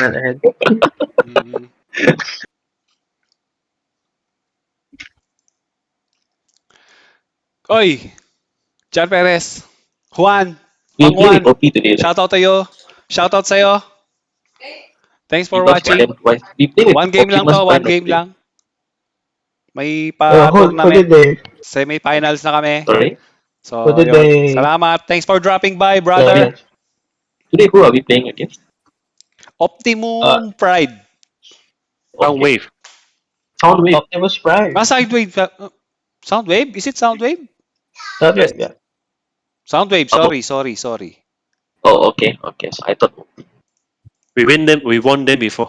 well ahead. Mm. Oy! Jan Perez. Juan. You Mang play Juan. with OP today. right? Shout out tayo. Shout out sa'yo. Thanks for We lost watching. them twice. We play with One game lang Optimus to, one Prime game today. lang. May Uh, pa who, who did tournament. they? Semi-finals na kami. Sorry? So, Who did yun. they- Salamat. Thanks for dropping by, brother. Yeah. Today, who are we playing against? Optimum Uh, Pride. Soundwave. Soundwave. Optimus Prime. Ah, Soundwave. uh, Soundwave? Is it Soundwave? Not yet, yeah. Soundwave. Sorry, sorry, sorry. Oh, okay. Okay. So I thought We win them. We won them before.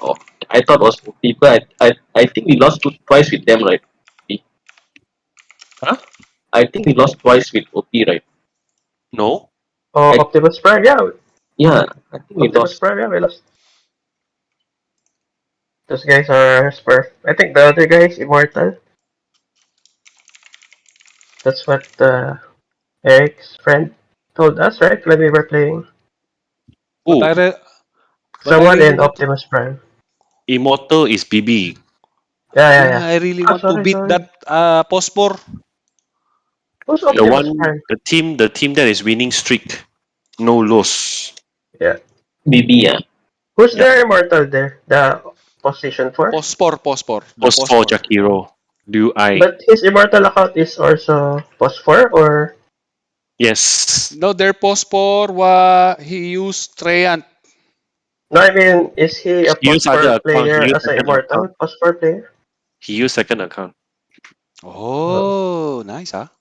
Oh, I thought it was OP, but I, I, I think we lost two, twice with them, right? Huh? I think we lost twice with OP, right? No. Oh, I- Optimus Prime, yeah. Yeah, I think we Optimus lost. Prime, yeah, we lost. Those guys are Smurf. I think the other guy is Immortal. That's what uh, Eric's friend told us, right? When we were playing. Ooh, But I re- but I Someone really in Optimus Prime. Immortal is BB. Yeah, yeah, Yeah, yeah. I really Ah, want to beat sorry. that uh, Pospor. Who's The Optimus one, Prime? the team, the team that is winning streak, no loss. BB, yeah. Who's their Immortal there? The position for? Pospor, Pospor. The Post for Jakiro. Liu I. But his Immortal account is also post 4 or yes. No, their Pospor, wa, he used Treant. no? I mean, is he a He used post 4 player as an second Immortal account. post 4 player? He used second account. Oh, nice, ah.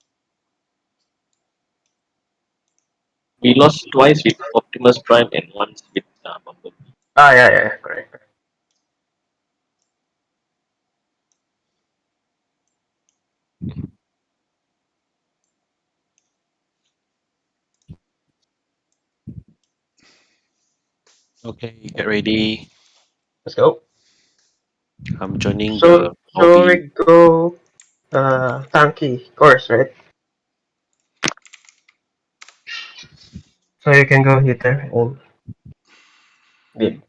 We lost twice with Optimus Prime and once with uh, Bumblebee. Ah, yeah, yeah, correct. correct. Okay, get ready. Let's go. I'm joining So, the so hobby. we go uh, tanky course, right? So you can go hitter and bid.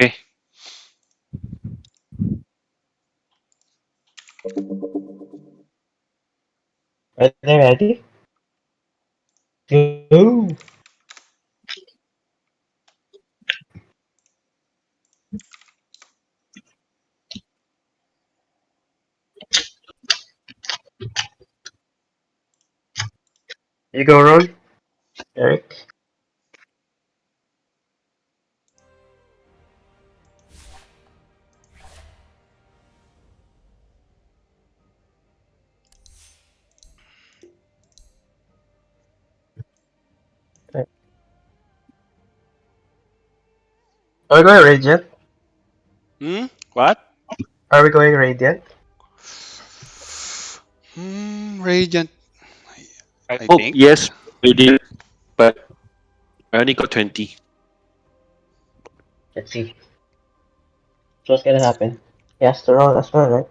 Okay. Are they ready? Go. You go, Ron. Eric. Are we going Radiant? Hmm? What? Are we going Radiant? Hmm, Radiant. I, I hope think. yes, we did, but I only got 20. Let's see. So what's gonna happen? He has to roll as well, right?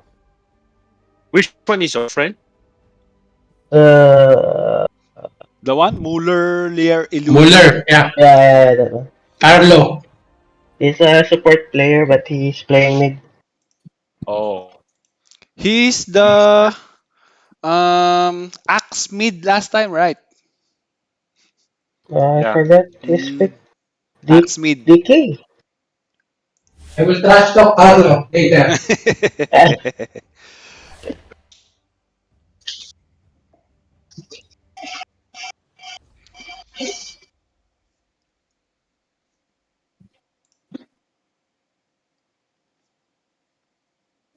Which one is your friend? Uh, The one? Muller, Lear, Illusion. Muller, yeah. yeah, yeah, yeah, that one. Arlo. He's a support player, but he's playing mid. Oh. He's the um Axe mid last time, right? Uh, I Yeah. forgot his Mm. pick. D- Axe mid. DK. I will trash talk Arlo later.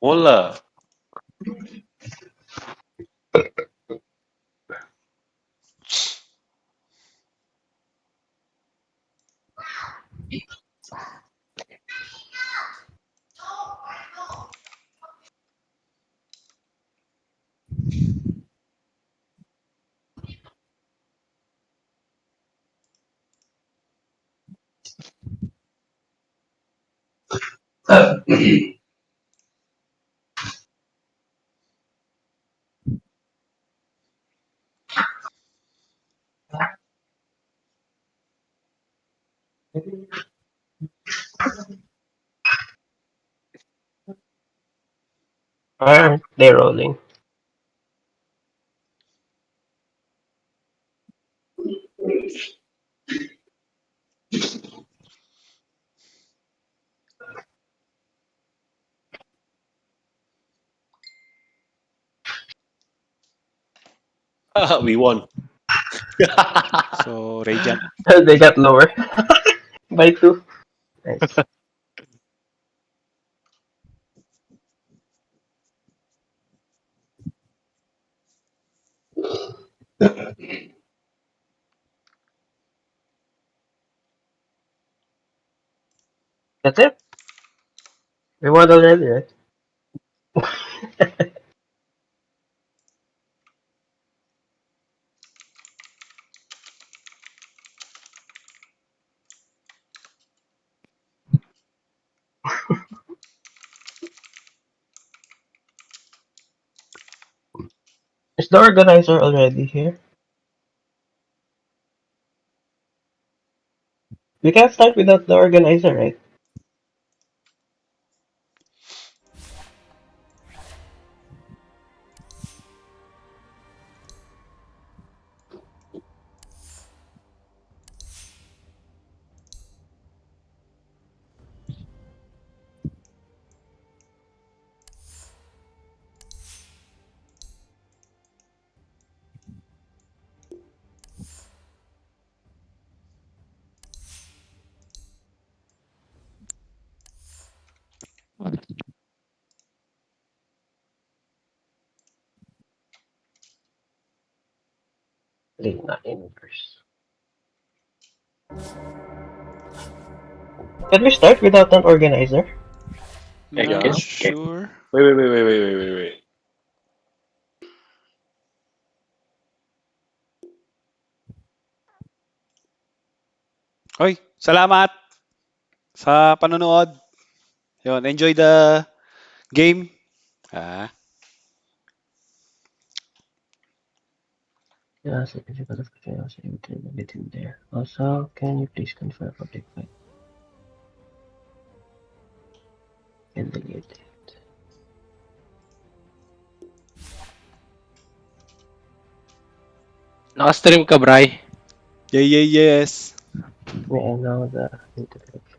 Hola. Aren't they rolling? we won. So, Radiant. they got lower by two. Nice. That's it. We won already, right? Is the organizer already here? We can't start without the organizer, right? Can we start without an organizer? I Not guess. sure. Wait, wait, wait, wait, wait, wait, wait, wait. Hoy, salamat sa panonood. Yun, enjoy the game. Ah, Yeah, so if you got a chaos within there. Also, can you please confirm public mic? And delete it. Naka-stream ka, Bray. yeah, yeah, yes. May I know the integration?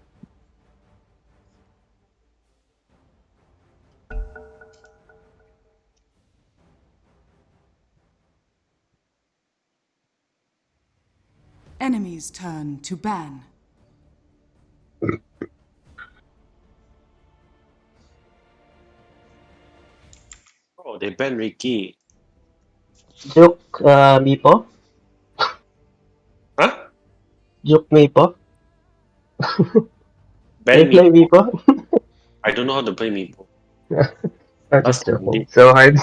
Enemy's turn to ban. Oh, they banned Riki. Juke, uh, Meepo? Huh? Juke Meepo? Ban They play me. Meepo? I don't know how to play Meepo. I'm just That's joking. funny. So hard.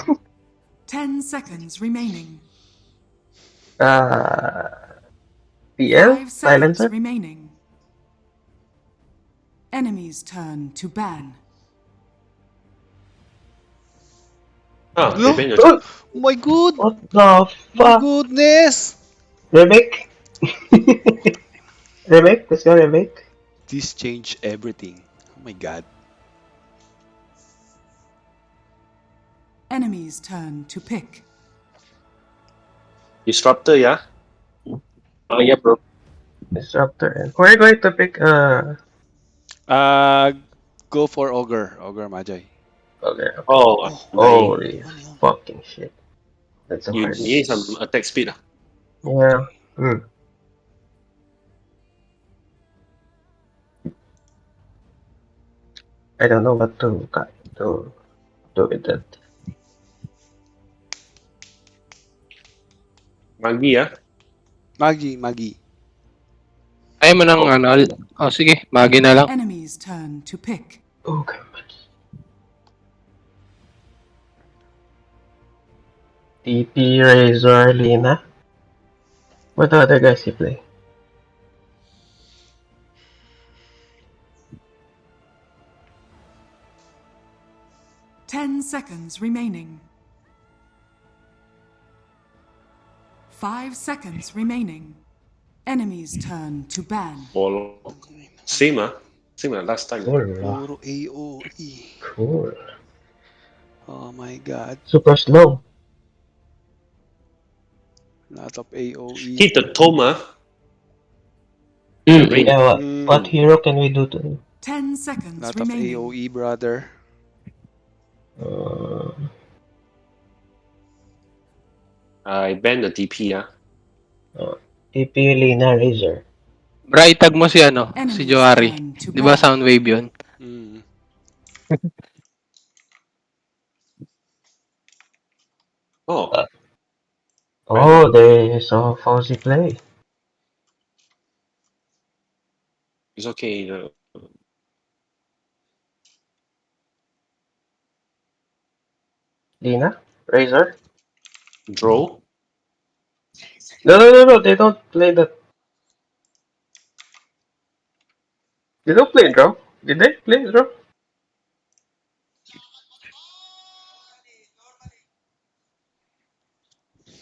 Ten seconds remaining. uh, PL? Five seconds Silencer? remaining. Enemy's turn to ban. Ah, No. banned Oh, Oh my god! what the fuck? goodness! Remake? remake? Let's go remake. This changed everything. Oh my god. Enemy's turn to pick. Disruptor, yeah? Oh yeah, bro. Disruptor. And we're going to pick, uh, Uh, go for Ogre. Ogre Magi. Okay. Oh, Oh, Holy fucking shit. That's a you hard need some attack speed. ah. Yeah. Hmm. I don't know what to to do with that. Magi, ah. Magi, Magi. Ayaw mo ng ano. al- Oh, sige. Magi na lang. Enemy's turn to pick. Oh, God. TP, Razor, Lina. What other guys you play? 10 seconds remaining. 5 seconds remaining. Enemy's turn to ban. Warlock. Same ah. Same as last time. Cool. AOE. Cool. Oh my god. Super slow. Lot of AOE. Hit the tome ah. Mm, Rain. Yeah, what, Mm. what hero can we do to him? 10 seconds Lot of remaining. AOE, brother. Uh, I ban the DP ah. TP Lina Razor. Bra, itag mo si ano, Enemy's si Johari. turn to Di ba ban. Soundwave yun? Mm. Oh, Oh, they saw Fauzi play. it's okay. Uh, Lina? Razor? draw. No, no, no, no, they don't play that. They don't play draw. Did they play draw?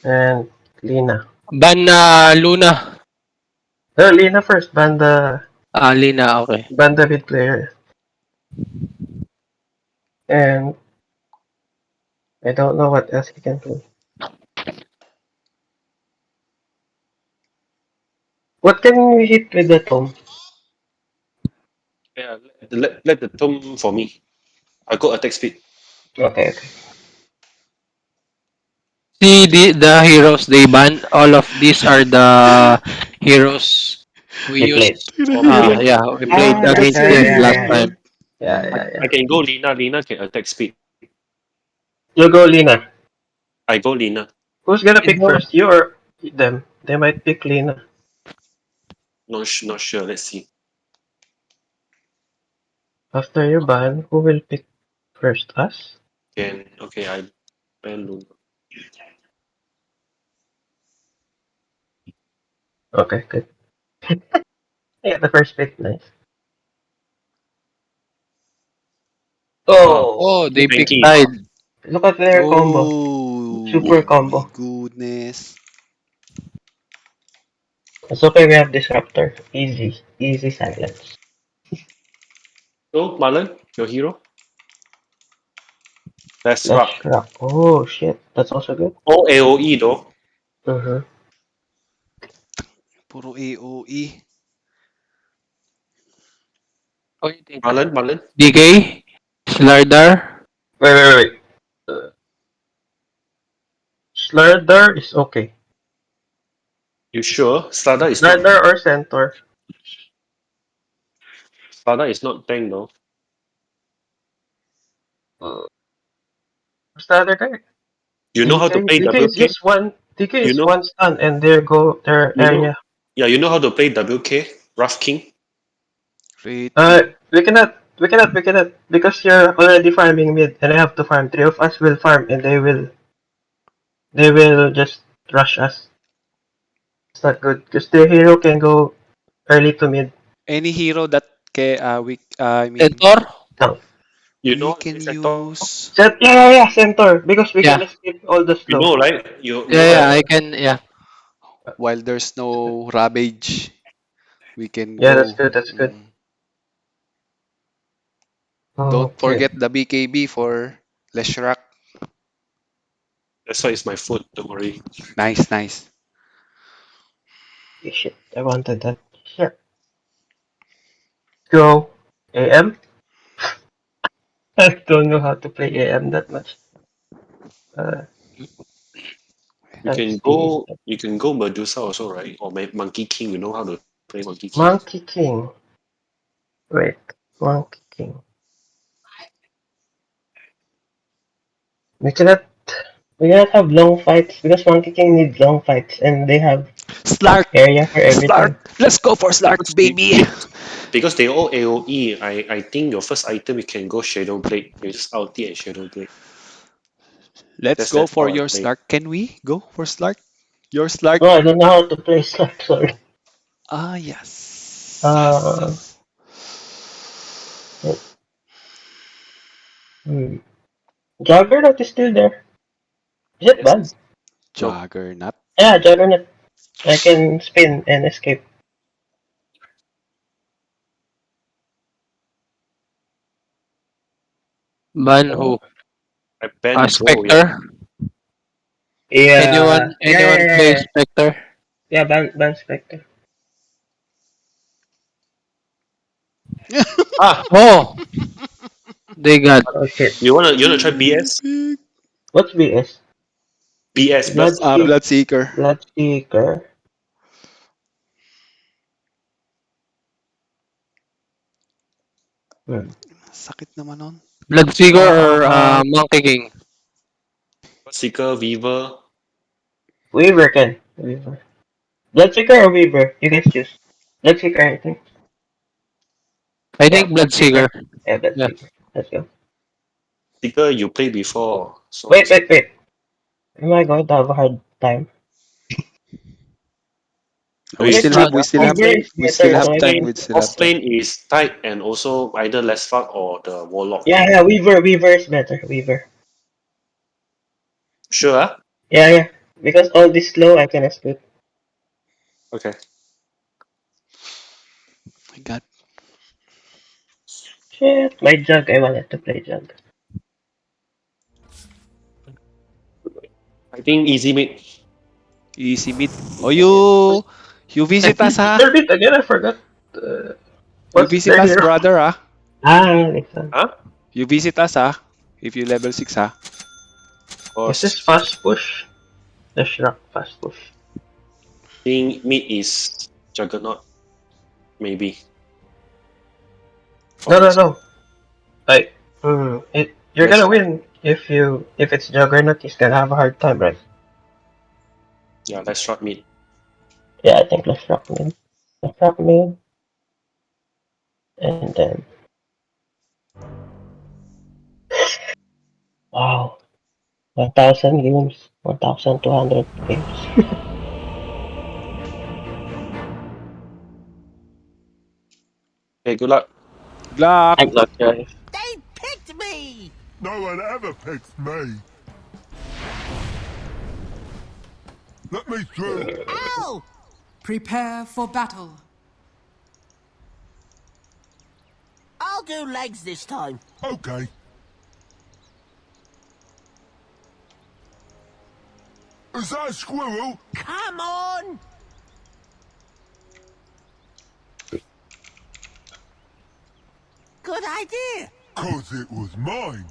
And Lina. Ban na Luna. No, Lina first. Ban the Ah, Lina, okay. ban the mid player. And I don't know what else he can do. What can we hit with the tome? Yeah, let, let, let the tome for me. I got attack speed. Okay, okay. See the, the heroes they ban. All of these are the heroes we We used. Ah, yeah, we played Ah, against yeah, them yeah, last yeah. time. Yeah, yeah, yeah. I can go Lina. Lina can attack speed. You go, Lina. I go Lina. Who's gonna pick first? You or them? They might pick Lina. Not, sh- not sure. Let's see. After you ban, who will pick first? Us? Can okay. I ban Luna. Okay, good. yeah, the first pick, nice. Oh, Oh, they Thank picked you. tide. look at their combo. Oh, Super combo. my Goodness. It's okay, we have Disruptor. Easy, easy silence. So Marlon, your hero. That's Let's rock. rock. Oh shit, that's also good. All AOE though. Uh-huh. Puro E. AOE. Oh, you think- Marlon, Marlon. DK, Slardar. Wait, wait, wait. Uh, Slardar is okay. You sure? Stada is not. Slardar or Centaur? Stada is not tank though. What's the other guy? You know how to DK play DK is WK? just one. DK You is know- one stun, and there go their You know- area. Yeah, you know how to play WK? Wraith King. Great. Uh, we cannot, we cannot, we cannot, because you're already farming mid, and I have to farm. Three of us will farm, and they will, they will just rush us. It's not good, because the hero can go early to mid. Any hero that can, uh, we, uh, I mean, Centaur. You we know can Sector? use. Cent- yeah, yeah, yeah, Centaur, because we Yeah. can escape all the stuff. You know, right? You Yeah, yeah, I can, yeah. While there's no Ravage, we can Yeah, go. that's good, that's good. Mm. Don't okay. forget the BKB for Leshrac. That's why it's my foot. Don't worry. Nice, nice. Shit, I wanted that. Shit. Go. AM? I don't know how to play AM that much. Uh, You can go. You can go Medusa also, right? Or Ma- Monkey King. You know how to play Monkey King. Monkey King. Wait, Monkey King. We cannot. We cannot have long fights because Monkey King needs long fights, and they have Slark! area for everything. Slark! Let's go for Slark, baby! Because they all AOE. I I think your first item you can go Shadow Blade. You just ulti and Shadow Blade. Let's That's- go for your play. Slark. Can we go for Slark? Your Slark? No, I don't know how to play Slark. Sorry. Ah, yes. Uh, Hmm. Juggernaut is still there. Is it bad? Juggernaut. Yeah, Juggernaut. I can spin and escape. Ban who? I ban Uh, yeah. Spectre? Yeah. Anyone, yeah, anyone yeah, play yeah. Spectre? Yeah, ban, ban Spectre. Ah, Oh! They got Oh shit. you wanna you wanna try BS? What's BS? BS, Blood, but Ah, Bloodseeker. Bloodseeker. Sakit naman nun. Bloodseeker or uh, Monkey King? Seeker, Weaver. Weaver can. Weaver. Bloodseeker or Weaver? You guys choose. Bloodseeker, I think. I think Bloodseeker. Yeah, Bloodseeker. Let's go. Seeker you played before. So Wait, wait, wait. Am I going to have a hard time? We Wait, still have, we still have, Weaver we still have time. mean, We still have time. is tight and also either less fuck or the warlock. Yeah, yeah, Weaver, Weaver is better. Weaver. Sure, ah? Yeah, yeah. Because all this slow, I can escape. Okay. My God. Shit, my jug. I wanted to play jug. I think easy mid. Easy mid. Oh, you, you visit us, ha? Third bit again, I forgot. Uh, You visit us, hero? brother, ah. Ah, listen. You visit us, ah. If you level 6, ah. Or This is fast push. The Shrek fast push. think mid is Juggernaut. Maybe. No, no, no. Like, mm, it, you're Let's- gonna win if you if it's Juggernaut. He's gonna have a hard time, right? Yeah, let's shot mid. Yeah, I think let's rock mid. Let's rock mid. And then. Wow. 1,000 games. 1,200 games. Okay, good luck. Good luck. Good luck, guys. They picked me! No one ever picks me. Let me through. Ow! Prepare for battle. I'll do legs this time. Okay. Is that a squirrel? Come on! Good idea. Cause it was mine.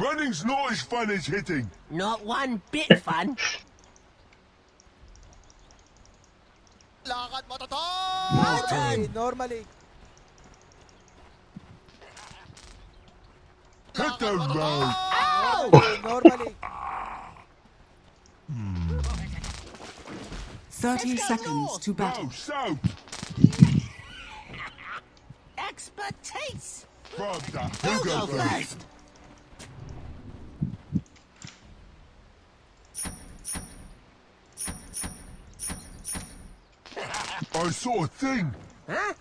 Running's not as fun as hitting. Not one bit fun. Lakad mo to My. Normally. Hit the road. Ow! Normally. Hmm. 30 seconds to battle. Oh, go south. Expertise! Grab that. Who'll go first? first? I saw a thing. Huh?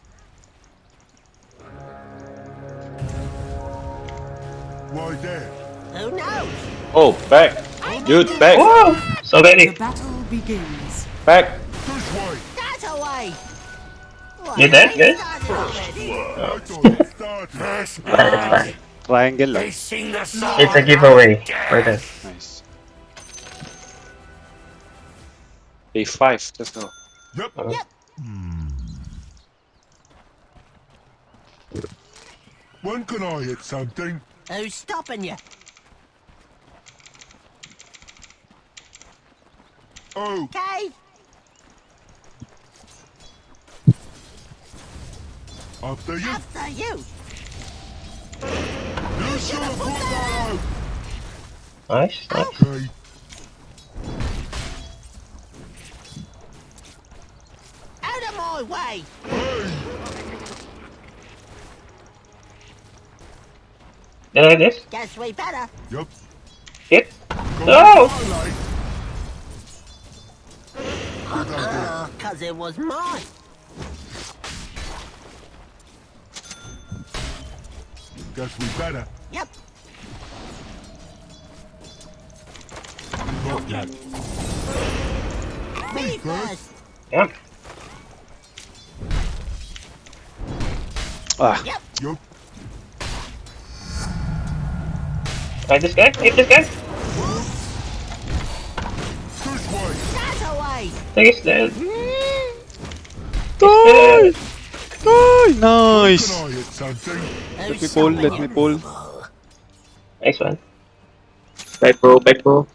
Right there. Who knows? Oh, back. Dude, back. Whoa! So The battle begins. Back. This way. That away! You dead, guys? I thought it started. Triangle lang. It's a giveaway for them. Nice. Day five. Let's go. Yep. Yep. Hmm. When can I hit something? Who's stopping you? Oh, Okay? after you. After you! You should have put that out. Nice, nice. Okay. Out of my way! Hey, Did I this? Guess we better. yep. Hit? Go No! highlight. Uh, cause it was mine. Guess we better. Yep. Not yet. Me first. Yep. Ah, Yup. Right, this guy? Hit this guy? This way. That away. I think he's dead. Die! Die! Nice! I hit something? Let me pull, let me pull. Nice one. Back bro, back bro.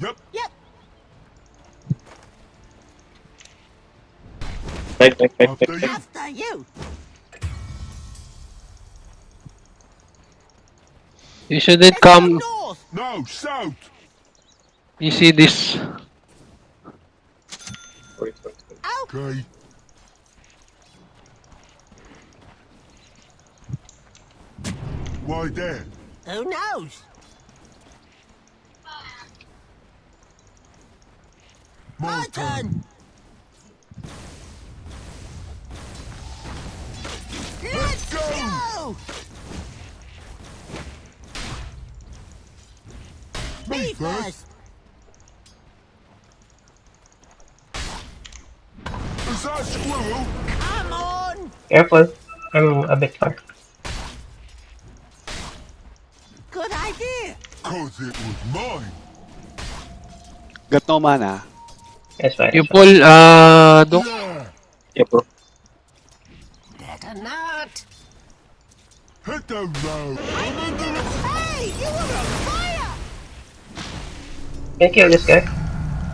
Yep. Yep. Back, back, back, back, back. After you. You shouldn't come. north. No, south. You see this? Okay. Why there? Who knows? My My turn. Let's go. go. Me Me first. first. Is that squirrel? Come on. Careful. I'm a bit far. Good idea. Cause it was mine. Got no mana. It's fine. You pull, uh, Dok. Yeah. Yeah, bro. Better not. Hit the road. I'm under a... Hey, you were on fire. Can you kill this guy?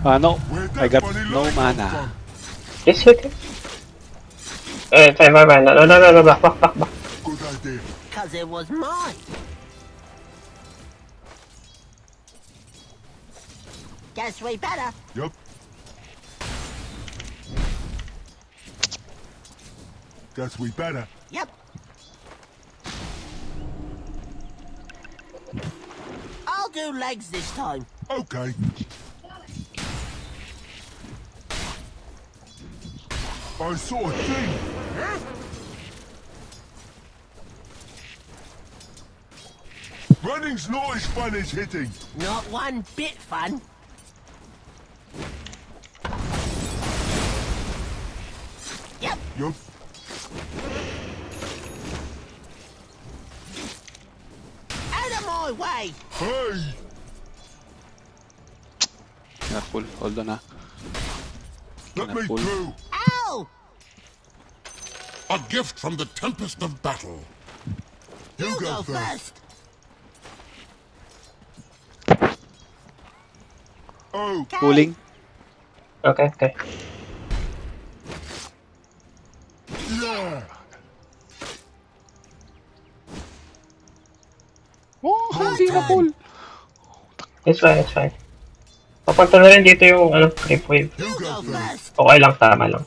Ah, no. I got no mana. from? Just hit him. Uh, fine, fine, fine. No, no, no, no, no, back, back, back, back. Good idea. Cause it was mine. Guess we better. Yup. Guess we better. Yep. I'll do legs this time. Okay. I saw a thing. Running's not as fun as hitting. Not one bit fun. Yep. Yup. Out of my way. Hey! Cannot pull. Hold on. Let me pull? through. Ow! A gift from the tempest of battle. You, You go, go first. first. Oh, Okay. Pulling. Okay, okay. yeah. Oh, hindi na pull. It's fine, it's fine. Papunta na rin dito yung ano, creep wave. You You go go first. first. Okay lang, tama lang.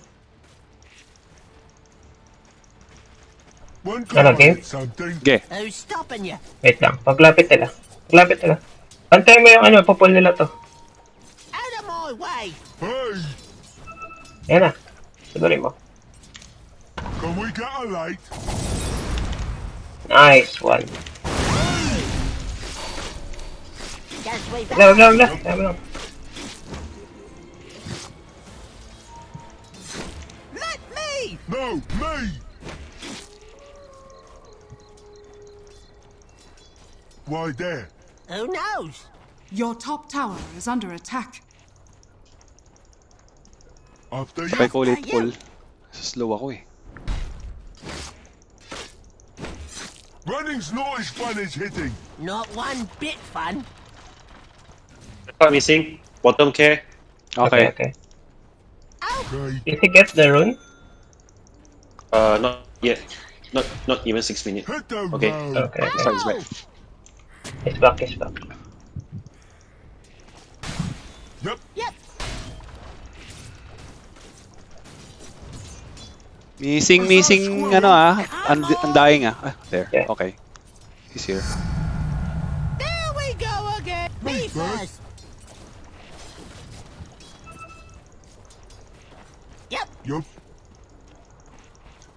When Ano, can I game? hit something? Okay. Who's stopping you? Wait lang, paglapit nila. Paglapit nila. Pantay mo yung ano, papul nila to. Out of my way. Hey! Yan na. Sigurin mo. Can we get a light? Nice one. Guess we Wag lang, wag better. No, me! Why there? Who knows? Your top tower is under attack. After you. Sabay ko ulit Ayun. pull. Slow ako eh. Running's not as fun as hitting. Not one bit fun. Part missing. Bottom care. Okay. okay. Okay. Did he get the rune? Uh, not yet. Not not even six minutes. Hit the Okay. road. Okay, okay. Sorry, it's back. He's back, he's back. Yep. Yep. Missing, missing, ano ah. And, undying ah. ah. There. Yeah. Okay. He's here.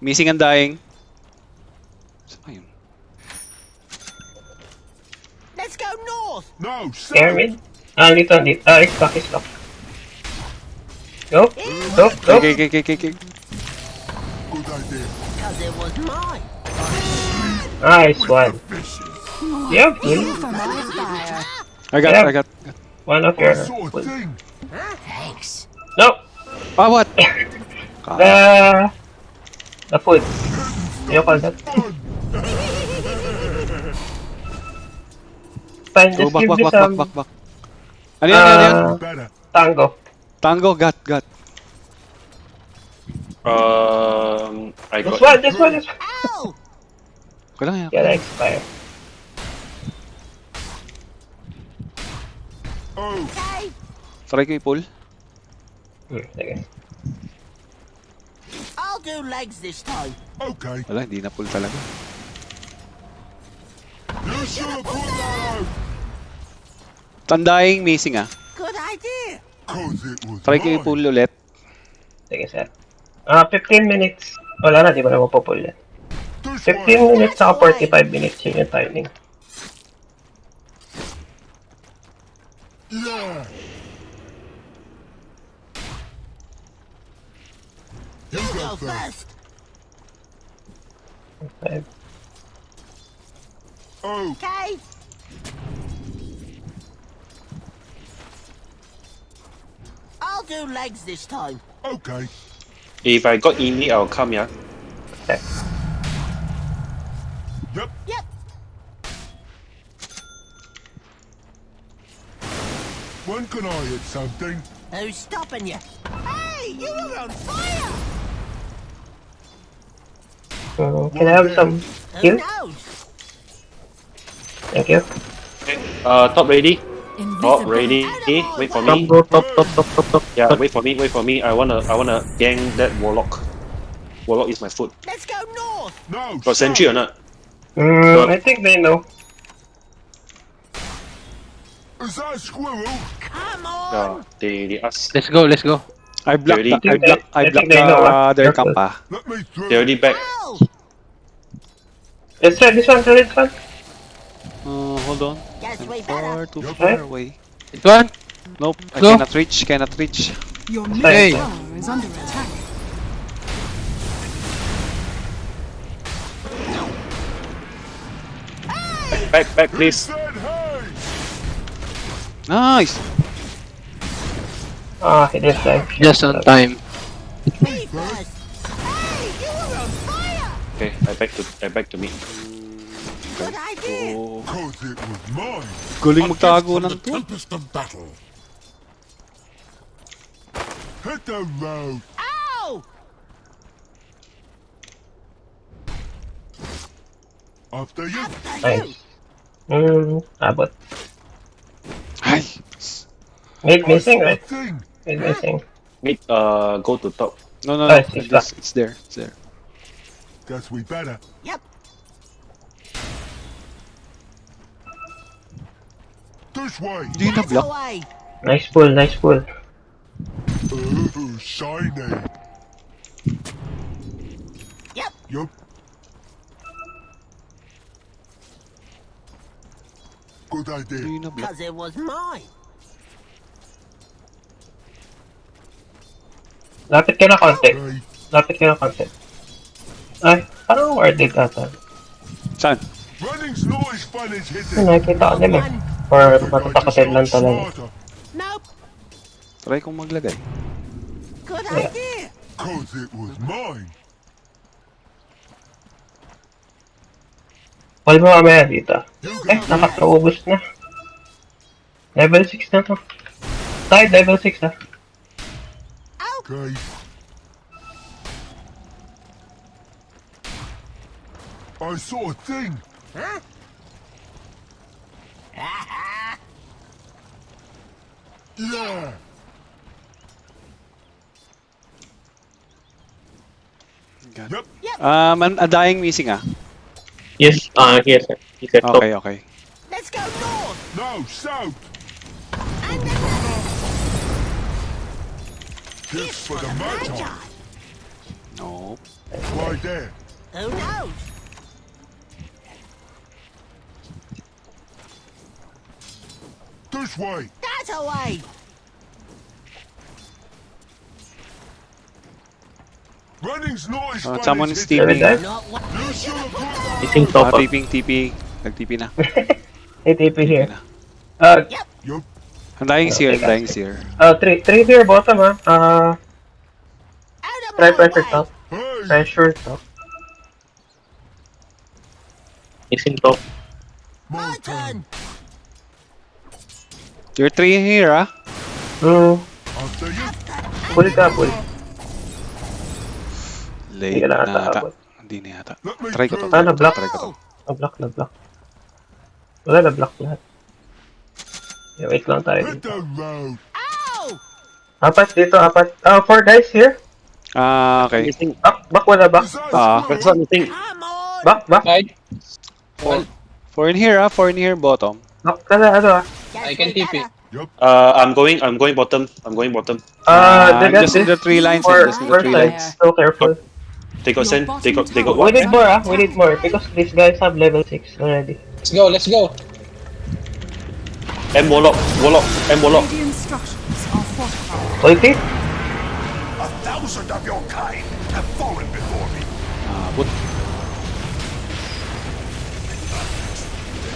Missing and dying. Saan ba yun? north. No, Pyramid? Ah, dito, dito. Ah, it's stuck, it's stuck. Go, go, go. Okay, okay, okay, okay, okay. Good idea. Cause it was mine. Nice one. Fishes. Yep, Fuel for my fire. I got, Yeah. I got. one of your... thing. Thanks. No! Ah, what? The... Call that? Fun. Fine, just back, give back, me back, some... back, back, back. Ano yan, ano yan? Better. tango. Tango, got, got. Um, I This got. one, this one, this one. Ow! Ko lang yan. Gonna expire. Oh, Okay. Try ko i-pull. Hmm, sige. I'll do legs this time. okay. Wala, hindi na pull talaga. You should have put that out. Tandahing missing ah. Good idea. Cause it was Try ko mine. i-pull ulit. Sige, sir. Ah, 15 minutes. Wala na, di ba na mapupull yan? 15 minutes saka 45 minutes yun yung timing. Yeah. You You go go first. first. Five. Oh, Okay. I'll do legs this time. okay. If I got Amy, I'll come, yeah. Okay. Yep. Yep. When can I hit something? Who's stopping you? Hey, you were on fire! Uh, can I have some heal? Thank you. Okay. Uh, top ready. Top ready. Wait for me. go, top, top, top, top, top. Yeah, wait for me. Wait for me. I wanna, I wanna gang that warlock. Warlock is my foot. Let's go north. No. Got sentry or not? Mm, I think they know. Is that a squirrel? Come on. Yeah, they, they ask. Let's go, let's go. I blocked, Ready? the, I blocked, I I think blocked they know, uh, ah. their Careful. camp ah. Let me through. They already back. Ow! Let's try this one, try this one. Uh, hold on. Guess we Too far, better. too Yep. far away. This one? Nope, I Go. cannot reach, cannot reach. Your Hey. middle tower is under attack. Back, back, please. Said hey. Nice! Ah, he did die. Just on time. Me first. Hey, you were on fire. Okay, I back to, I back to me. Good idea. Oh, Cause it was mine. galing A gift magtago from ng to. tempest of battle. Hit the road. Ow! After you. After you. Nice. Hmm, abot. Ay! Mid missing, I saw right? Thing. Mid missing. Mid, uh, go to top. No, no, Ah, no. it's It's, back. it's there, it's there. Guess we better. Yep. This way. Hindi na Get block. away. Nice pull, nice pull. Ooh, shiny. Yep. Yup. Good idea. Hindi na block. Cause it was mine. Lapit ka na konti. Lapit ka na konti. Ay, parang worded ata. Saan? Ay, nakikita ko din eh. Or matatakotin lang talaga. Nope. Try kong maglagay. Good idea. Cause it was mine. Call mo mamaya dito. Eh, nakakaubos na. Level 6 na to. Tayo, level 6 na. Okay. I saw a thing. Huh? Yeah. Yep. Um, an, a dying missing ah. Yes, uh, yes, sir. He said. Okay, okay. Let's go north. No, south. Gifts for the Magi. Magi. No. Right there. Who knows? This way. That away. Running's not as Uh, fun someone is hitting. TP. guys? You should have put I think Ah, top up. TP, TP. Nag-TP na. Hey, TP here. na. Uh, Yup. Ang dying seer, ang dying seer. uh, three, three here bottom, ah. Uh, Out of try my pressure way. top. Hey, Pressure top. He's in top. My turn. You're three here, ah. Hmm. After you. Pull ka, pull. Late Hindi ka na na ata. aabot. Hindi na yata. Let me Try ko to. through. Ah, na-block. Try ko to. Na-block, na-block. Wala na-block lahat. Yeah, wait lang tayo Hit dito. the road. Ow! Apat dito, apat. Ah, four guys here. Ah, okay. Anything? Back, back wala back. Ah, squirrel? That's what I think. Come on. Back, back. Side. Four in here, ah. Four in here, bottom. Back ka na, ano ah. I can we TP. better. Uh, I'm going. I'm going bottom. I'm going bottom. Uh, they I'm just in the three lines, four, just in the three sides. lines. So careful. They got send. They got. They got We need more ah, we need more. Because these guys have level 6 already. Let's go, let's go. M warlock. Warlock. M warlock. Radiant structures are A thousand of your kind have fallen before me. Ah, but...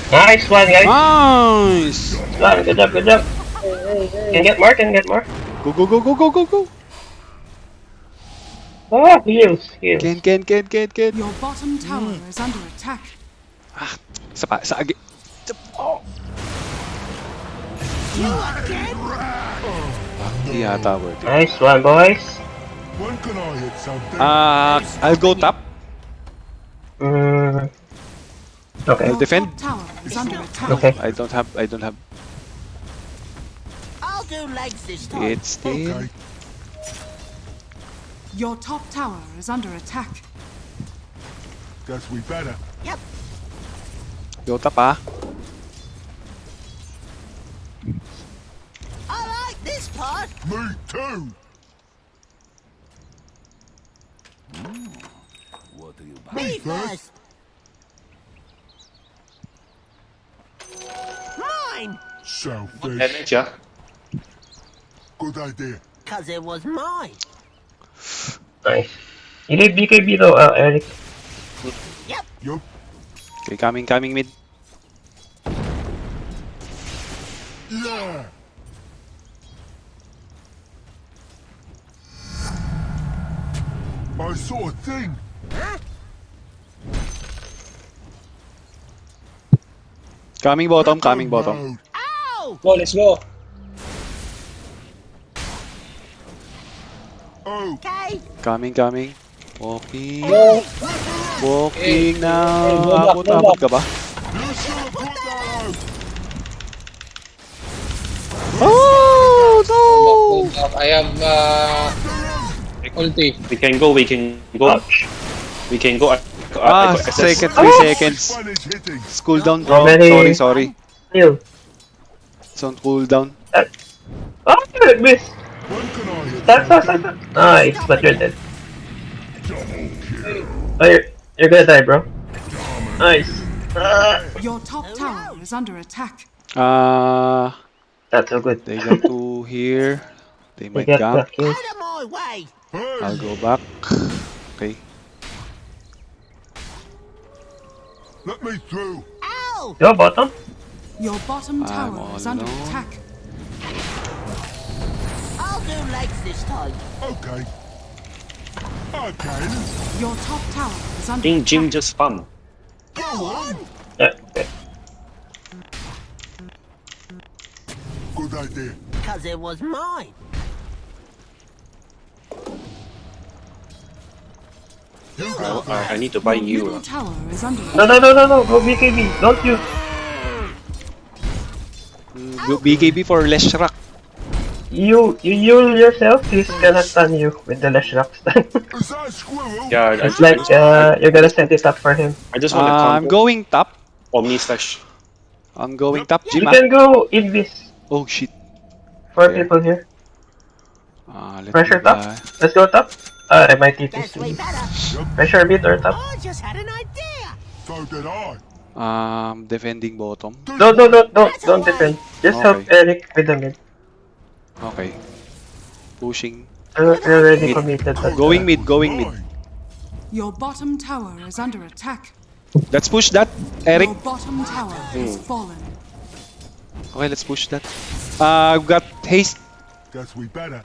Nice one, guys. Nice! One, good job, good job. Can get more, can get more. Go, go, go, go, go, go, go! Ah, heals, heals. Ken, Ken, Ken, Ken, Ken! Your bottom tower is under attack. Isa pa, sa agi. Oh! Hindi yata worth it. Nice one, boys. When can I hit something? Ah, I'll go top. Mm. Okay, I'll defend. Top tower is under attack. okay. I don't have, I don't have. I'll do legs this time. It's still. okay. Your top tower is under attack. Guess we better. Yep. Go top, ah. This part. Me too. Me first. Mine. Selfish. Damage, yeah. Good idea. Cause it was mine. Nice. You need BKB though, uh, Eric. Yup. Okay, coming, coming mid. Yeah. I saw a thing. Coming bottom, coming bottom. Ow! Go, let's go. Oh, Okay. Coming, coming. Walking. Go. Walking now. Hey, go back, Abot, go abot ka ba? you should have put that out. Oh, Go back. I have uh, ulti. We can go. We can go. Ouch. We can go. I, I, I Ah, second, three Oh! seconds. Fun is. Cool down, bro. Many- Sorry, sorry. Heal. It's on cooldown. Oh, good miss. When can I hit Stop, stop, stop, stop. Nice, but you're dead. Oh, you're, you're gonna die, bro. Nice. Ah, Your top tower is under attack. Ah, that's so good. they got two here. They might get camp. Out of my way. Hey, I'll go back. Okay. let me through. Ow! Your bottom. Your bottom I'm tower is under alone. attack. I'll do legs this time. Okay. Okay. Your top tower is under think Jim attack. just spam. Go on. Yeah, okay. Good idea. Cause it was mine. You Oh. I, I need to buy you. middle uh. tower is under No, no, no, no, no. Go BKB. Don't you. Mm, BKB for Leshrac. You, you heal yourself. He's gonna stun you with the Leshrac stun. Is that a squirrel? Yeah, I, it's like uh, you're gonna set it up for him. I just want to Ah, I'm going top. Omni slash. I'm going top, You ah. can go Invis. Oh shit. Four Yeah. people here. Let Pressure top. Let's go top. Uh, I might Guess we TTC. better. Pressure mid or top. I just had an idea. So did I. Um, defending bottom. No, no, no, don't, don't defend. Just help Eric with the mid. Okay. Pushing. You're you're already Mid. committed. but- Going mid, going mid. Your bottom tower is under attack. Let's push that, Eric. Your bottom tower has fallen. Okay, let's push that. Uh, I've got haste. Guess we better.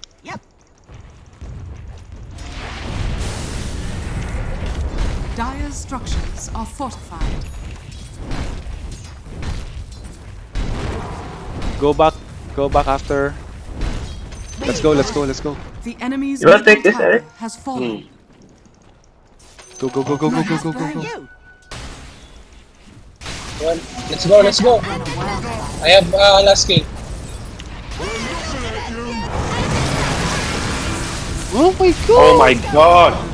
Dire's structures are fortified. Go back. Go back after. Let's go, let's go, let's go. The enemy's You wanna take this, tower Eric? has fallen. Go, go, go, go, go, go, go, go, go. Well, let's go, let's go. I have uh, last kill. Oh my god! Oh my god!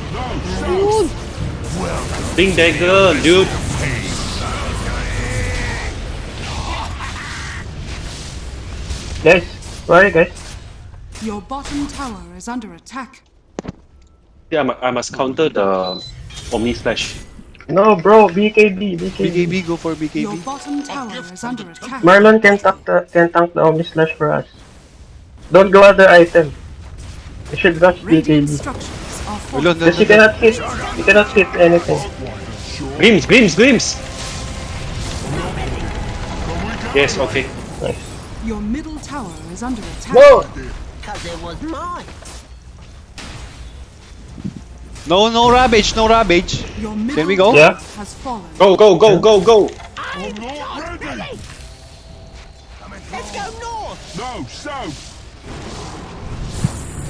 Big dagger, dude. Guys, sorry guys. Your bottom tower is under attack. Yeah, I must counter the Omni Slash. No, bro, BKB, BKB. BKB, go for BKB. Your BKB. bottom tower is under attack. Marlon can tank the can tank the Omni Slash for us. Don't go other item. You should rush Radiant BKB. structures are Wala, fortified. Because you na, na. cannot hit, you cannot hit anything. Glimpse, glimpse, glimpse! Yes, okay. Your middle tower is under attack. Whoa! Cause it was mine. No, no ravage, no ravage. Your middle we go? Yeah. has fallen. Go, go, go, go, go! I'm not ready. Let's go north. No, south.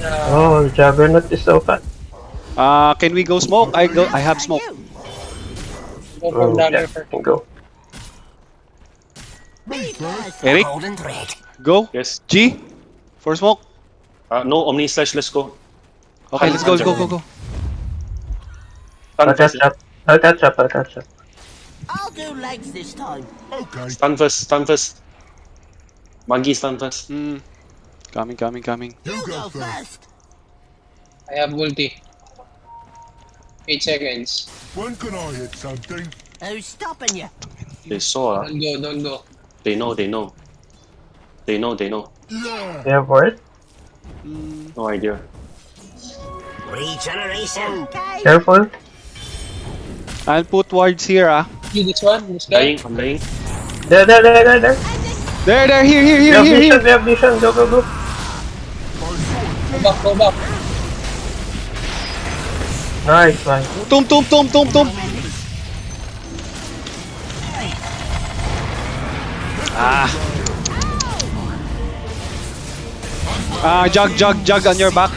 Oh, Juggernaut is so fat. Uh, can we go smoke? I go. I have smoke. You. Go from down yeah, here. go. Eric, go. Yes. G, for smoke. Uh, no Omni Slash, let's go. Okay, let's go, let's go, go, go. I'll Stun catch first, up. I'll catch up, I'll catch up. I'll do legs this time. Okay. stun first, stun first. Monkey stun first. Hmm. Coming, coming, coming. You You go go first. first. I have ulti. 8 seconds. When can I hit something? Who's stopping you? They saw, uh, Don't go, don't go. they know, they know. They know, they know. Yeah. You have word? No idea. Regeneration. Okay. Careful. I'll put wards here, ah. See this one? This guy? Dying, I'm dying. There, there, there, there, there. There, there, here, here, We here, have here, vision, here. we have vision. Go, go, go. Go back, go back. Nice one. Tum, tum, tum, tum, tum. Ah. Ah, jug, jug, jug on your back.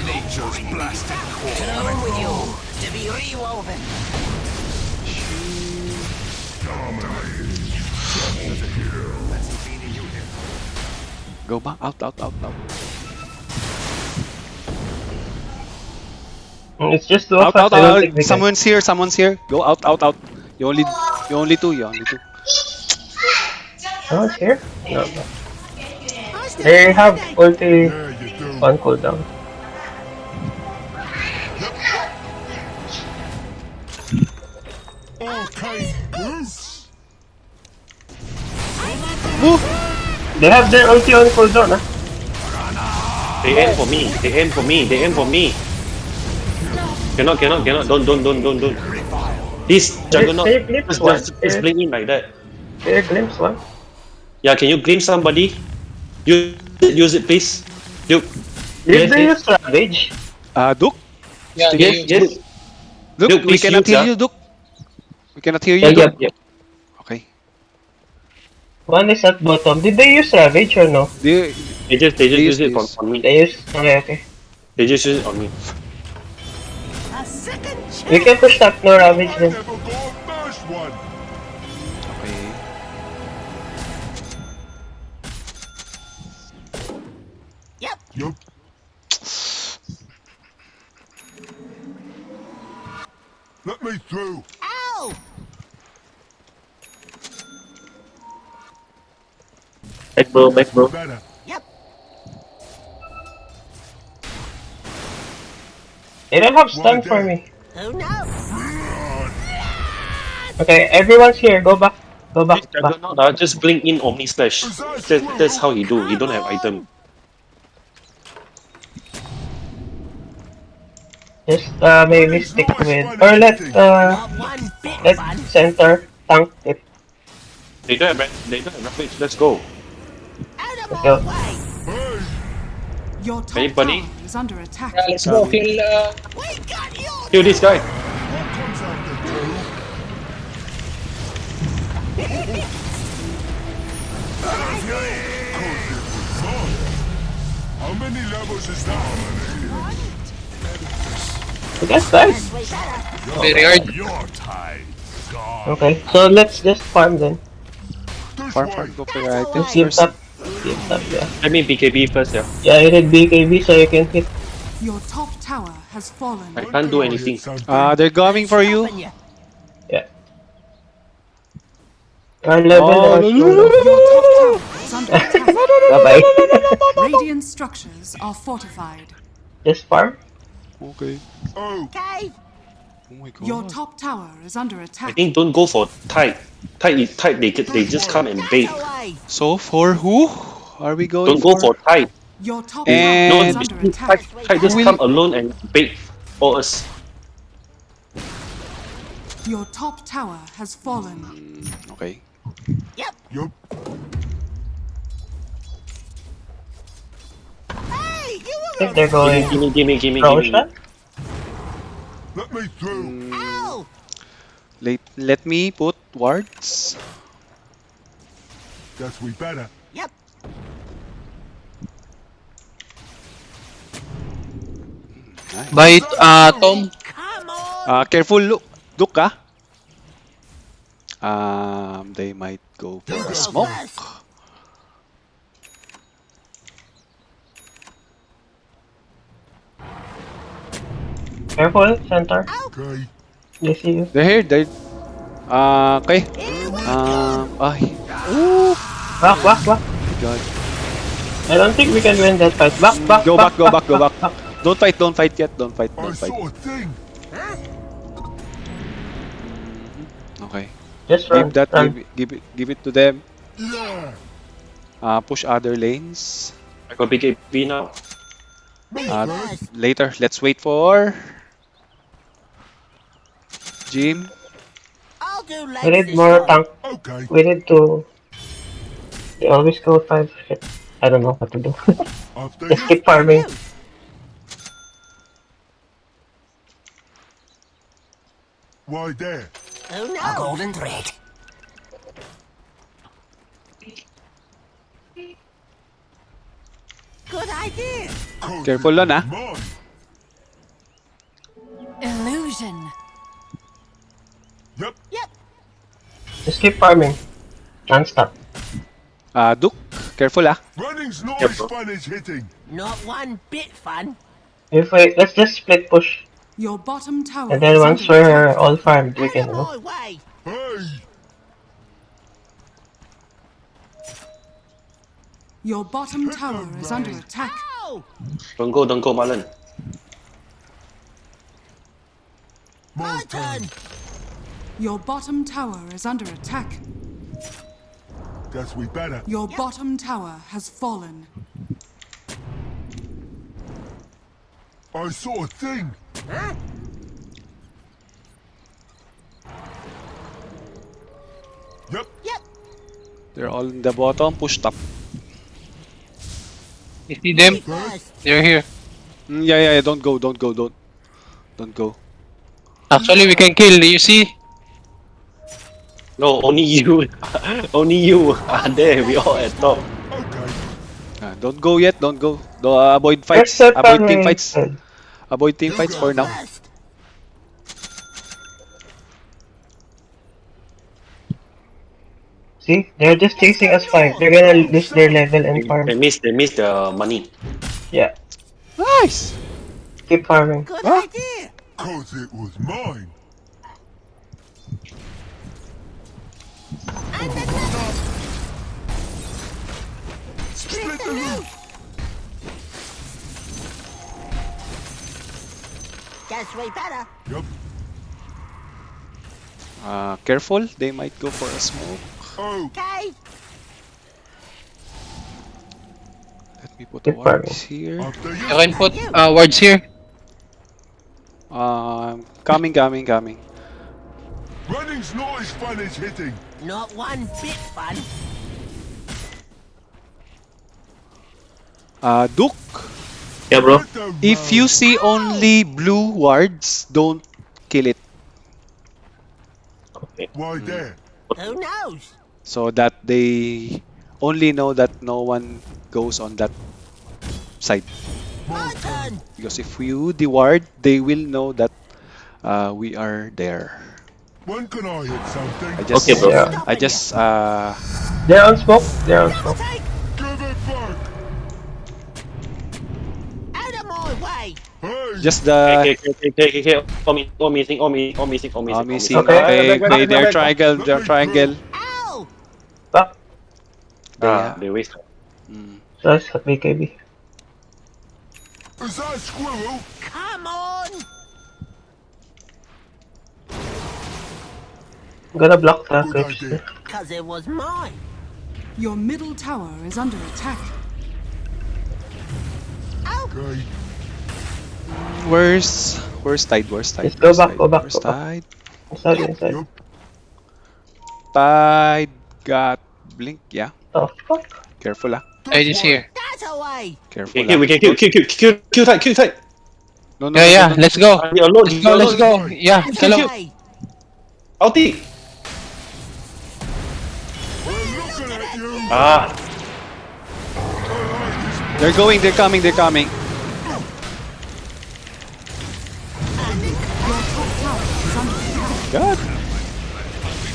Go back, out, out, out, out. It's just two Out, of out, out. think we can. Someone's here, someone's here. Go out, out, out. You only, you only two, you only two. No, it's here. No, no. They have think- ulti Yeah, you on cooldown. Okay, Bruce. They have their ulti on cooldown, ah. They aim for me. They aim for me. They aim for me. Cannot, cannot, cannot. Don't, don't, don't, don't, don't. This juggernaut. Can you glimpse Just, one? just, just blink in like that. Here, glimpse one. Yeah, can you glimpse somebody? Use it, use it, please. Duke. Did Yes, they yes. use Ravage? Uh, Duke? Yeah, Yes, you- yes. Duke, Duke, we cannot use, hear you, Duke. We cannot hear you, Yeah, yeah, Duke. yeah. Okay. One is at bottom. Did they use Ravage or no? They, They just, they just They use use it on, on me. They use. Okay, okay. They just use it on me. We can push that floor damage then. Yep. Yep. Let me through. Ow! Back bro, back bro. Yep. They don't have stun for me. Who knows? Okay, everyone's here. Go back. Go back, This back. Juggernaut, uh, just blink in Omni Slash. That, that's how he do. He don't have item. Just uh, maybe stick with, or let uh, Not one bit let center tank it. They don't have they don't have rampage. Let's go. Out of Go. Hey, Your top Anybody? Tower is under attack. Yeah, let's go kill uh, We got you. Kill this guy. what comes? How many levels is that? I guess guys. We better. Very hard. Your tide. God. Okay, so let's just farm then. This Farm, farm, go for your items Keep first. up. Keep up, yeah. Let me BKB first, yeah. Yeah, I did BKB so you can hit. Your top tower has fallen. I can't do anything. Uh, they're coming for you. Stopping Our level Oh, or no, so. Your top tower is under attack. Bye-bye. Radiant structures are fortified. just farm. Okay. Oh, Okay. Oh my god. Your top tower is under attack. I think don't go for tide. Tight is tight. They get- they just come and bait. So for who are we going Don't go for tide. Your top And- tower No, is under too tight. attack. Tide just Will- come alone and bait for us. Your top tower has fallen. Hmm, okay. Yep. Yep. Hey, you I were think they're going Gimme, gimme, gimme, gimme. Let me through. Ow. Let, let me put wards. Guess we better. Yep. By uh, Tom. Come on. Uh, careful, look. Look, ah. Um, they might go for a smoke. Careful, center. Okay. They see you. They're here. They're. Uh, okay. Um, ay. Ooh. Back, back, back. God. I don't think we can win that fight. Back, back, Go back, go back, go back. Don't fight, don't fight yet. Don't fight, don't fight. saw a thing. Okay. Just run. Give that, run. give, it- give it, give it to them. Yeah. Uh, push other lanes. I got BKB now. Me Uh, first. later, let's wait for Jim. I'll do legs We need more time. tank. Okay. We need to. They always go five. Shit. I don't know what to do. After Just keep farming. Why there? Oh no. A golden thread. Good idea. Careful it lang, was mine. Illusion. Just keep farming. Non-stop. Uh, Duke, careful ah. Running's not Yep. as fun as hitting. Not one bit fun. If we let's just split push, Your bottom tower and then once we're attack. all farmed, we can of go. my. Hey. Your bottom tower is under attack. Ow. Don't go, don't go, Marlon. My My turn. Your bottom tower is under attack. Guess we better. Your bottom tower has fallen. I saw a thing. Huh? Yep. Yep. They're all in the bottom. Push up. You see them? They're here. Mm, yeah, yeah, yeah. Don't go, don't go, don't. Don't go. Actually, we can kill. You see? No, only you. only you are there. We all at top. Okay. Uh, don't go yet. Don't go. Do, uh, avoid fights. Avoid team fights. Avoid team fights for now. See, they're just chasing us fine. They're gonna lose their level and farm. They farm. miss, they miss the money. Yeah, Nice. keep farming. Good Huh? idea. Cause it was mine. And another. Split the loot. Guess we better. Yep. Uh, careful. They might go for a smoke. Oh, Okay. Let me put the wards here. after you. You can put uh, words here. Um, coming, coming, coming. Running's not as fun as hitting. Not one bit fun. Uh, Duke, Yeah, bro. If you see only blue wards, don't kill it. Okay. Why there? Who knows? So that they only know that no one goes on that side. Because if you deward, they will know that uh, we are there. When can I hit something? I just, Okay, bro. Yeah. I just, uh, They're on smoke. They're on smoke. Take Give it back. out of my way. Hey, just the okay, okay, okay, okay. All mi- all missing, all mi- all missing, all missing, uh, all missing. Okay. Okay, Back, back, okay, back, their back, back. triangle, their triangle. Ow! Back. They, Ah, uh, they waste. mm. That's BKB. is that a squirrel? Come on! I'm gonna block the Good Cause it was mine. Your middle tower is under attack. Okay. Where's, where's tide? Where's tide? Just go back, tide? go back, Where's go back. tide? Inside, inside. Tide got blink. Yeah, Oh fuck. careful ah. It is here. That away! Careful. Okay, okay, ah. we can kill, kill, kill, kill, kill tide, kill tide. No, no, Yeah, no, yeah. no, no. Let's go. You're alone, Let's you're go. Let's go. Yeah. Hello. Away. Ulti. We're looking at you. Ah, They're going. They're coming. They're coming. God.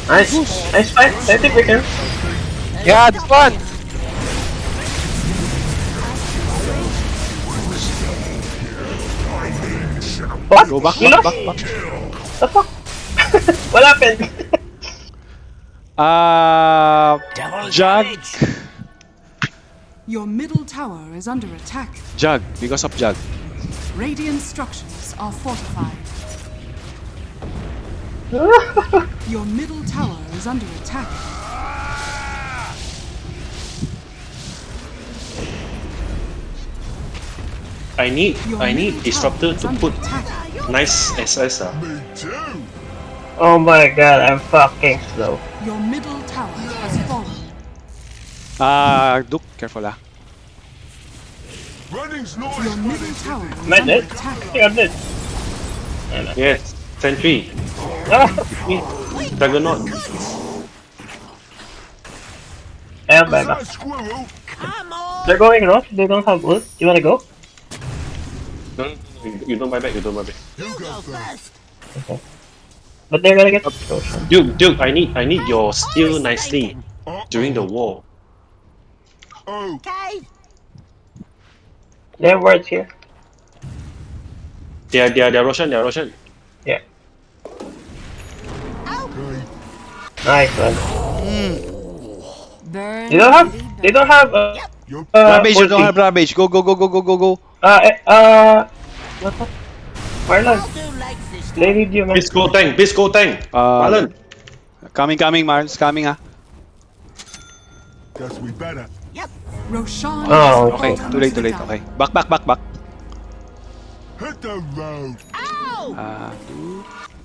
Nice. Nice fight. I think we can. Yeah, it's fun. What? Go back, We back, back, back. The fuck? what happened? Uh, Jug. Your middle tower is under attack. Jug. Because of Jug. Radiant structures are fortified. Your middle tower is under attack. I need, Your I need disruptor to put attack. nice SS. ah. Oh my god, I'm fucking slow. Your middle tower has fallen. Uh, Duke. Careful ah. Running's not Your middle tower is Am I under dead? attack. I think I'm dead. Yes, sentry. Ah, Juggernaut. I'm Is back. that a squirrel? Come on! They're going rough. They don't have ult. You wanna go? No, no, no, you don't buy back, you don't buy back. You You go go first. first. But they're gonna get potion. Duke, Duke, I need, I need your steal nicely during the war. Oh, Okay? They have words here. They are, they are, they are Roshan, they are Roshan. Yeah. okay. Nice one. Burn. They don't have. They don't have. Uh, Yup. uh, Ravage. You don't have Ravage. Go, go, go, go, go, go, go. Uh, eh, uh, what the? Marlon, I'll do legs this they need you, man. Please go tank, please go tank. Uh, Marlon. Coming, coming, Marl's coming ah. Guess we better. Roshan Oh, Okay, fallen too late, too late. Okay. Back, back, back, back. Hit the road. Ow! Uh, Duke. Okay.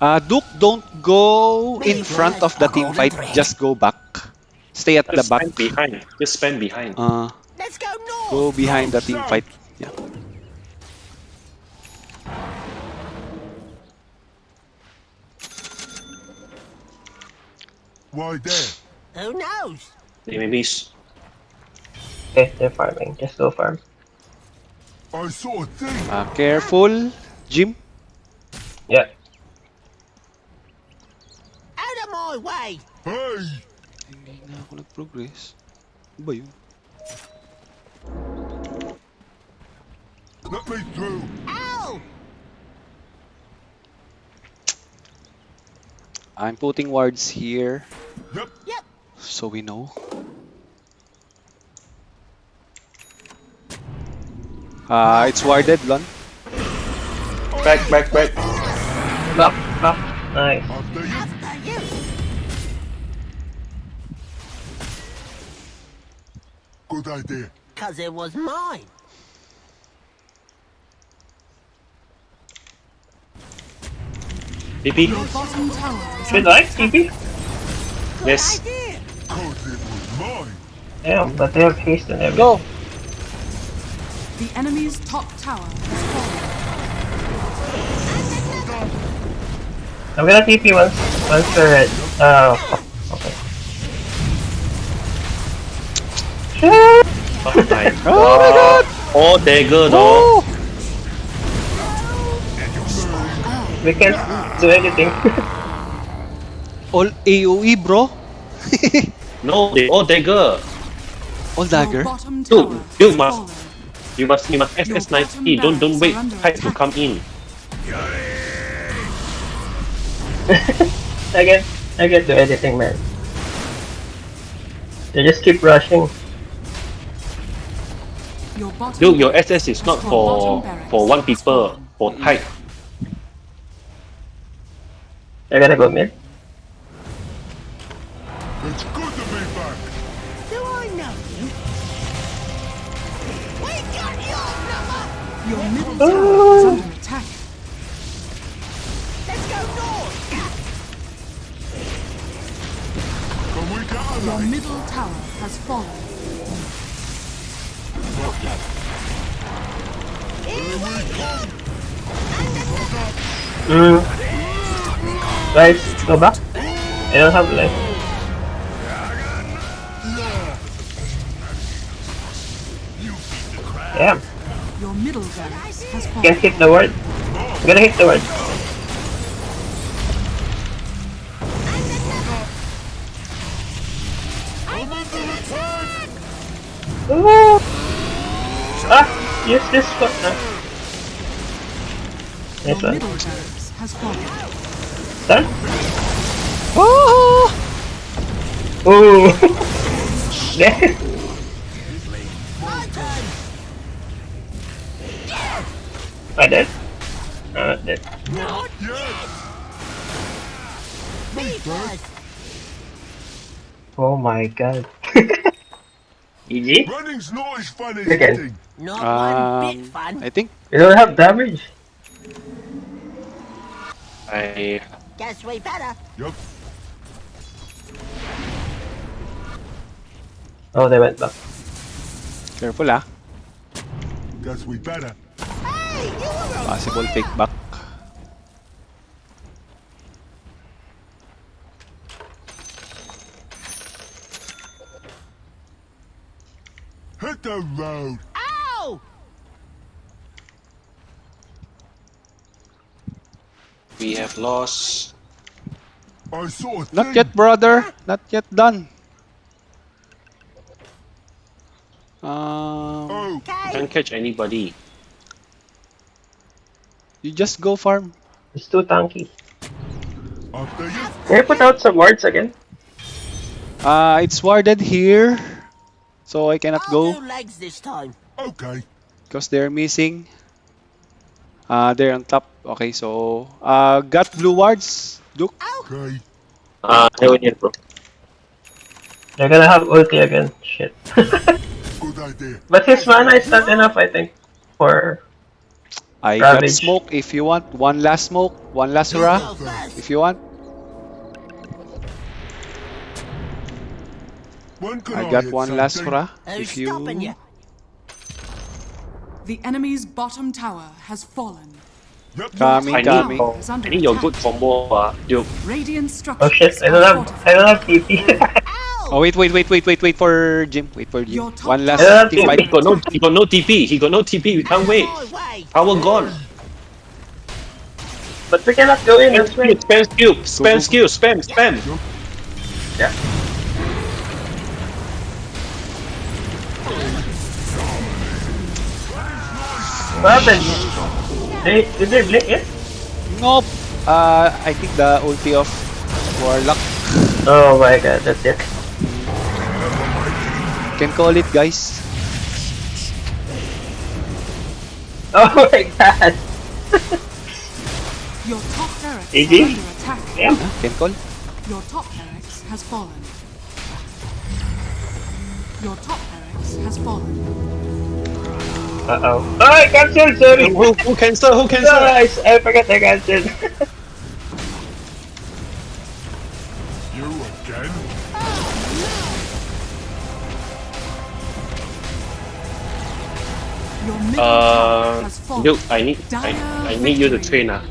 Uh, Duke, don't go in front of the team fight. Just go back. Stay at the Just back. stand behind. Just stand behind. Uh, Let's go north! go behind the team fight. Yeah. Why there? Who knows? They maybe be. Okay, they're farming. Just go farm. I saw a thing. Uh, careful, Jim. Yeah. Out of my way! Hey, Hindi na ako nag-progress. Ano ba yun? let me through. Ow! I'm putting wards here Yep. Yep. so we know. Uh, it's warded, Lon. back, back, back. Back, back. Nice. Good idea. Cause it was mine. TP. Your bottom tower is Should I, attack. Yes. Idea. Cause it was mine. Damn, but they have haste and everything. Go! The enemy's top tower has fallen. I'm gonna TP once, once they're red. Oh, uh, okay. Oh my god. Oh my god! Oh, dagger, dog. Oh! We can't do anything. All AoE, bro. No, they oh, all dagger. All Your dagger. bottom Dude, you must- You must, you must Your SS 90. Don't, don't wait. barracks are Try to come in. I can't, I can't do anything, man. They just keep rushing. Your bottom Dude, your SS is not for for one people, for mm. type. They're gonna go mid. It's good to be back. Do I know you? We got your number. Your middle tower is under attack. Let's go north. Can we get Your middle tower has fallen. Mm. Guys, go back. I don't have life. Damn, Your middle barracks has hit the word. Gonna hit the word. Use this one. Your Nice one. middle barracks has fallen. Done? Oh! Ooh. Damn. My turn. I dead? I'm not dead. Not yet. Oh my god. GG? Running's not as fun as Again. hitting. Not one bit Um, fun. I think You don't have damage. I Guess we better. Yup. Oh, they went back. careful ah. Guess we better. Hey, you were a Possible fake back. Hit the road. Ow! We have lost. I saw a. Not yet, brother. Not yet done. Um, Oh, Okay. can't catch anybody. you just go farm. It's too tanky. after you. Can you put out some wards again? Uh, it's warded here, so I cannot I'll go legs this time. Okay. because they're missing. Uh, they're on top. Okay, so uh, got blue wards. Duke. Okay. Ah, uh, I yet, bro. They're gonna have ulti again. Shit. Good idea. but his mana is not enough, I think, for I got smoke if you want. One last smoke, one last You hurrah if you want. I I, got one last something? hurrah Who's if you. you? The enemy's bottom tower has fallen. Yep. Coming, I need- coming. Is I need your good combo, uh, Duke. Radiant structures oh shit, I don't have I don't have TP. Oh wait, wait, wait, wait, wait, wait for Jim. Wait for Your Jim. top One last tower- team Yeah, fight. He got no, he got no TP. He got no TP. We can't wait. Power gone. but we cannot go in, that's Spam skill, spam skill, spam skill, spam, spam. Yeah. What happened? They, did they blink it? Nope. Uh, I think the ulti of Warlock. Oh my god, that's it. Can call it, guys. Oh my god. Your top barracks GG. are under attack. Damn. Can call. Your top barracks has fallen. Your top barracks barracks has fallen. Uh oh. Oh, I cancelled. Sorry. Who, who cancel? Who cancel? I, I forgot I cancelled. You again? Your middle tower Uh, has fallen. Duke, I need I, I need you to train ah.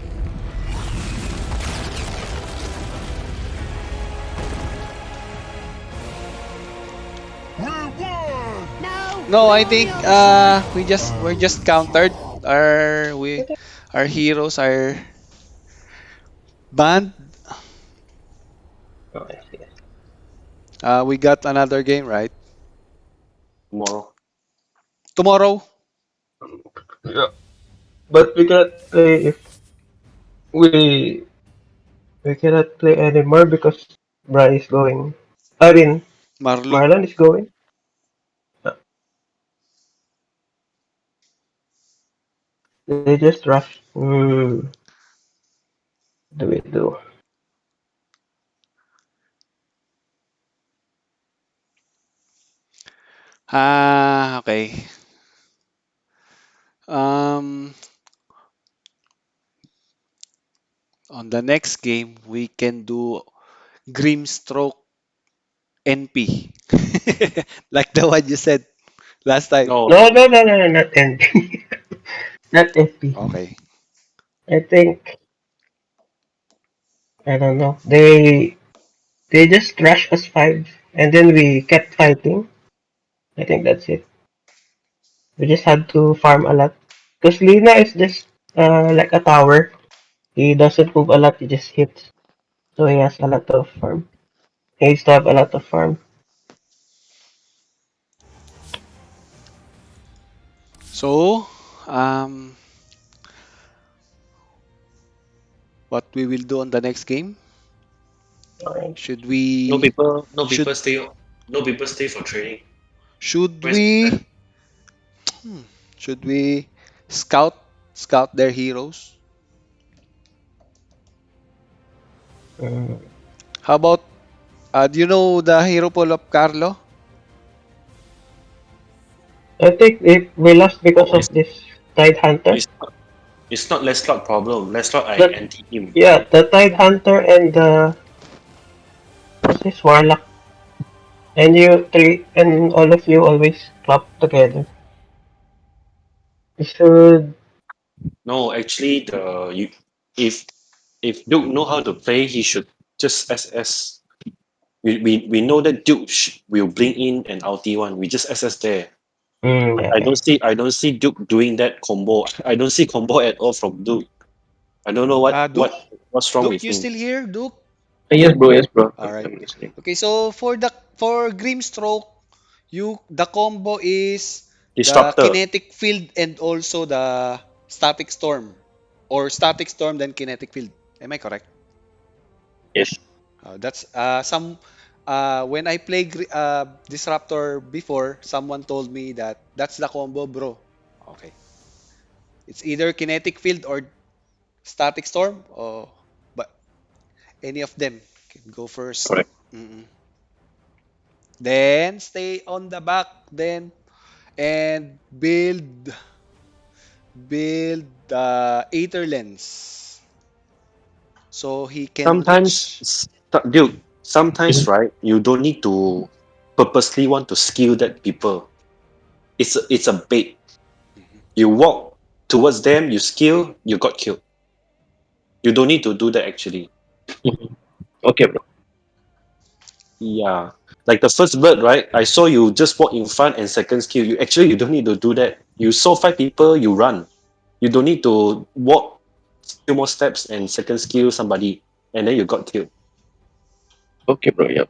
No. I think uh we just we're just countered. Our we our heroes are banned. Oh. Uh, we got another game right Tomorrow. tomorrow. Yeah. But we cannot play if we we cannot play anymore because Bra is going. I mean, Marlon. Marlon is going. They just rush. Hmm. What do we do? Ah, okay. Um, on the next game, we can do Grimstroke NP, like the one you said last time. No, No, no, no, no, no, not NP. not FP. Okay. I think I don't know. They they just rushed us five and then we kept fighting. I think that's it. We just had to farm a lot. Because Lina is just uh, like a tower. He doesn't move a lot, he just hits. So he has a lot of farm. He needs to have a lot of farm. So, um, what we will do on the next game? Alright. Should we? no people, no Should- stay. No people stay for training. Should Where's- we? Hmm, should we scout scout their heroes? Mm. How about? Uh, do you know the hero pool of Carlo? I think if we lost because of this Tide Hunter. It's not, it's not Lescott problem. Lescott I anti him. Yeah, the Tide Hunter and the what's this Warlock. And you three and all of you always club together. You should No, actually, the you if if Duke know how to play, he should just SS. We, we, we know that Duke sh- will bring in an ulti one. We just SS there. Mm, I don't see I don't see Duke doing that combo. I don't see combo at all from Duke. I don't know what Uh, Duke- what what's wrong Duke, with you him. still here, Duke? Yes, bro. Yes, bro. Alright. Okay, so for the for Grimstroke, you the combo is Disruptor. the kinetic field and also the static storm, or static storm then kinetic field. Am I correct? Yes. Uh, that's uh, some. Uh, when I play uh, Disruptor before, someone told me that that's the combo, bro. Okay. It's either kinetic field or static storm, or but any of them can go first. Correct. Mm-mm. Then stay on the back, then and build build the Aether lens. So he can sometimes reach- s- Duke, sometimes mm-hmm. right, you don't need to purposely want to skill that people. It's a, it's a bait. Mm-hmm. You walk towards them, you skill, you got killed. You don't need to do that actually. Mm-hmm. Okay, bro. Yeah. Like the first bird, right? I saw you just walk in front and second skill. You actually you don't need to do that. You saw five people, you run. You don't need to walk few more steps and second skill somebody and then you got killed. Okay, bro. Yep.